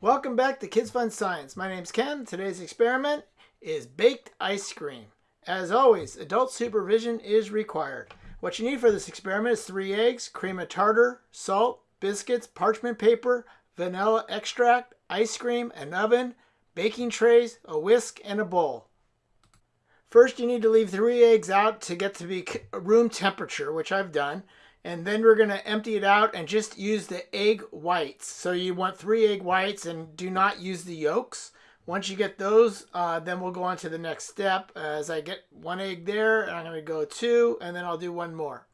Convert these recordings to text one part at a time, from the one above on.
Welcome back to Kids Fun Science. My name's Ken. Today's experiment is baked ice cream. As always, adult supervision is required. What you need for this experiment is three eggs, cream of tartar, salt, biscuits, parchment paper, vanilla extract, ice cream, an oven, baking trays, a whisk, and a bowl. First, you need to leave three eggs out to get to be room temperature, which I've done and then we're going to empty it out and just use the egg whites. So you want three egg whites and do not use the yolks. Once you get those, uh, then we'll go on to the next step. As I get one egg there, I'm going to go two, and then I'll do one more.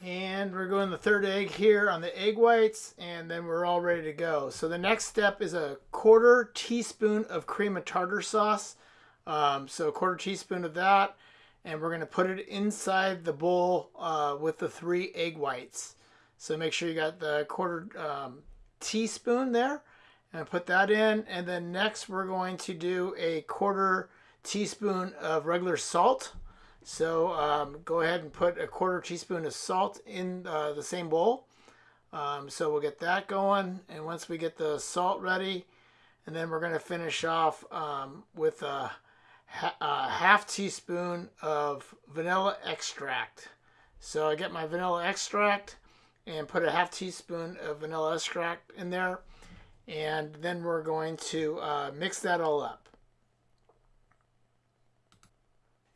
And we're going the third egg here on the egg whites, and then we're all ready to go. So the next step is a quarter teaspoon of cream of tartar sauce. Um, so a quarter teaspoon of that and we're going to put it inside the bowl uh, with the three egg whites. So make sure you got the quarter um, teaspoon there and put that in. And then next we're going to do a quarter teaspoon of regular salt. So um, go ahead and put a quarter teaspoon of salt in uh, the same bowl. Um, so we'll get that going. And once we get the salt ready, and then we're going to finish off um, with a a half teaspoon of vanilla extract. So I get my vanilla extract and put a half teaspoon of vanilla extract in there. And then we're going to uh, mix that all up.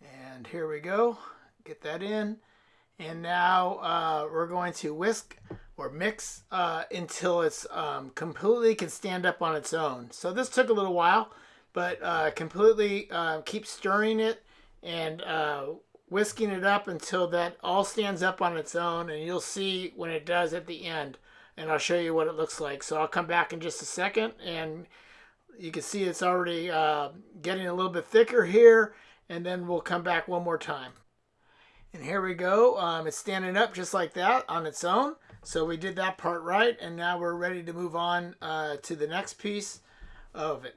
And here we go. Get that in. And now uh, we're going to whisk or mix uh, until it's um, completely can stand up on its own. So this took a little while but uh, completely uh, keep stirring it and uh, whisking it up until that all stands up on its own and you'll see when it does at the end. And I'll show you what it looks like. So I'll come back in just a second and you can see it's already uh, getting a little bit thicker here and then we'll come back one more time. And here we go. Um, it's standing up just like that on its own. So we did that part right and now we're ready to move on uh, to the next piece of it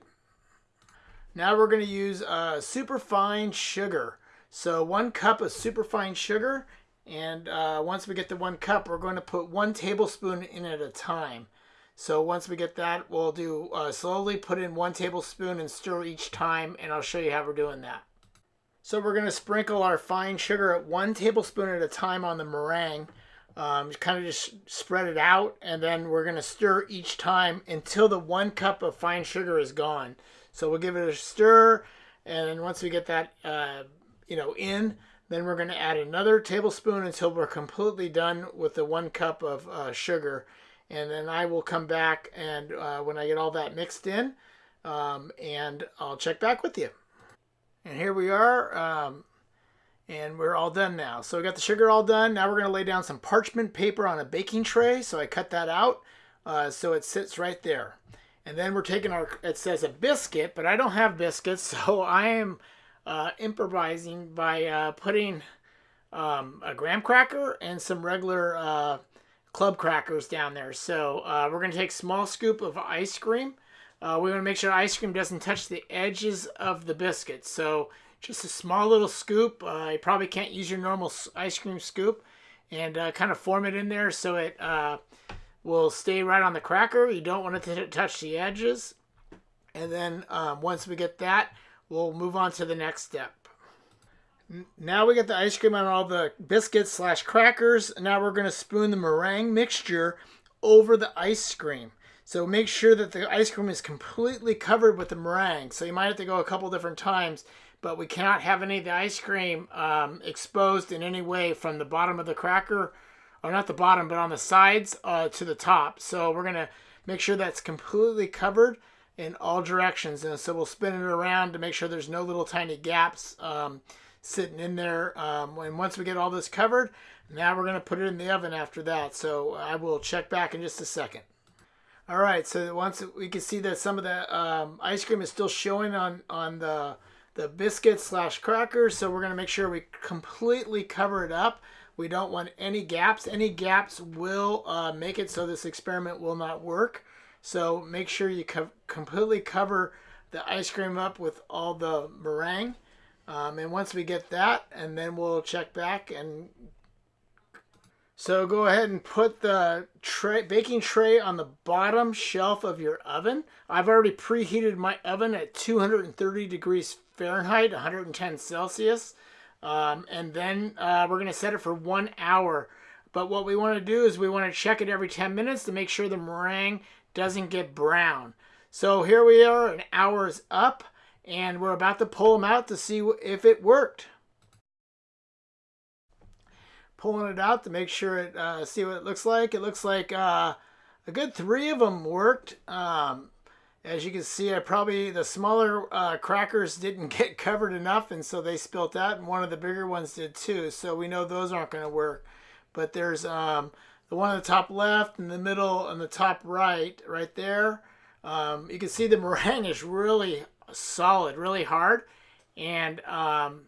now we're going to use uh, superfine sugar. So one cup of superfine sugar. And uh, once we get the one cup, we're going to put one tablespoon in at a time. So once we get that, we'll do uh, slowly put in one tablespoon and stir each time. And I'll show you how we're doing that. So we're going to sprinkle our fine sugar at one tablespoon at a time on the meringue. Um, kind of just spread it out and then we're going to stir each time until the one cup of fine sugar is gone. So we'll give it a stir, and once we get that, uh, you know, in, then we're going to add another tablespoon until we're completely done with the one cup of uh, sugar. And then I will come back and uh, when I get all that mixed in, um, and I'll check back with you. And here we are, um, and we're all done now. So we got the sugar all done. Now we're going to lay down some parchment paper on a baking tray. So I cut that out uh, so it sits right there. And then we're taking our, it says a biscuit, but I don't have biscuits, so I am uh, improvising by uh, putting um, a graham cracker and some regular uh, club crackers down there. So uh, we're going to take a small scoop of ice cream. Uh, we want to make sure ice cream doesn't touch the edges of the biscuit. So just a small little scoop. Uh, you probably can't use your normal ice cream scoop. And kind of form it in there so it will stay right on the cracker. You don't want it to touch the edges. And then um, once we get that, we'll move on to the next step. Now we get the ice cream on all the biscuits slash crackers. Now we're going to spoon the meringue mixture over the ice cream. So make sure that the ice cream is completely covered with the meringue. So you might have to go a couple different times, but we cannot have any of the ice cream um, exposed in any way from the bottom of the cracker or not the bottom, but on the sides uh, to the top. So we're going to make sure that's completely covered in all directions. And so we'll spin it around to make sure there's no little tiny gaps um, sitting in there. Um, and once we get all this covered, now we're going to put it in the oven after that. So I will check back in just a second. All right, so once we can see that some of the um, ice cream is still showing on, on the, the biscuit slash crackers, so we're going to make sure we completely cover it up. We don't want any gaps. Any gaps will uh, make it so this experiment will not work. So make sure you co completely cover the ice cream up with all the meringue. Um, and once we get that, and then we'll check back and So go ahead and put the tray, baking tray on the bottom shelf of your oven. I've already preheated my oven at 230 degrees Fahrenheit, 110 Celsius. Um, and then uh, we're going to set it for one hour. But what we want to do is we want to check it every 10 minutes to make sure the meringue doesn't get brown. So here we are, an hour is up, and we're about to pull them out to see if it worked. Pulling it out to make sure it, uh, see what it looks like. It looks like uh, a good three of them worked. Um, as you can see, I probably the smaller uh, crackers didn't get covered enough, and so they spilt out, and one of the bigger ones did too. So we know those aren't going to work. But there's um, the one on the top left, and the middle, and the top right, right there. Um, you can see the meringue is really solid, really hard, and um,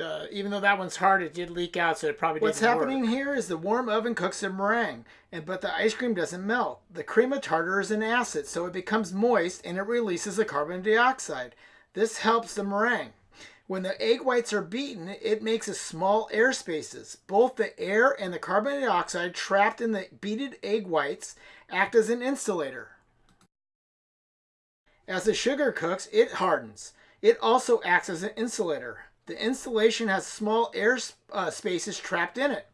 uh, even though that one's hard, it did leak out, so it probably What's happening work. here is the warm oven cooks the meringue, and but the ice cream doesn't melt. The cream of tartar is an acid, so it becomes moist and it releases the carbon dioxide. This helps the meringue. When the egg whites are beaten, it makes a small air spaces. Both the air and the carbon dioxide trapped in the beaten egg whites act as an insulator. As the sugar cooks, it hardens. It also acts as an insulator. The insulation has small air uh, spaces trapped in it.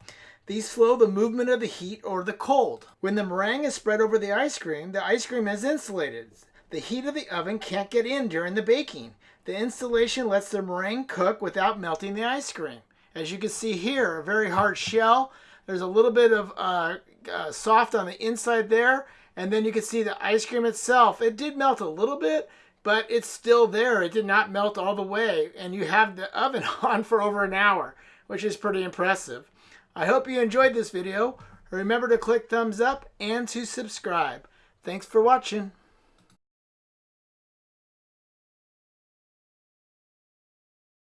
These slow the movement of the heat or the cold. When the meringue is spread over the ice cream, the ice cream is insulated. The heat of the oven can't get in during the baking. The insulation lets the meringue cook without melting the ice cream. As you can see here, a very hard shell. There's a little bit of uh, uh, soft on the inside there. And then you can see the ice cream itself. It did melt a little bit, but it's still there. It did not melt all the way. And you have the oven on for over an hour, which is pretty impressive. I hope you enjoyed this video. Remember to click thumbs up and to subscribe. Thanks for watching.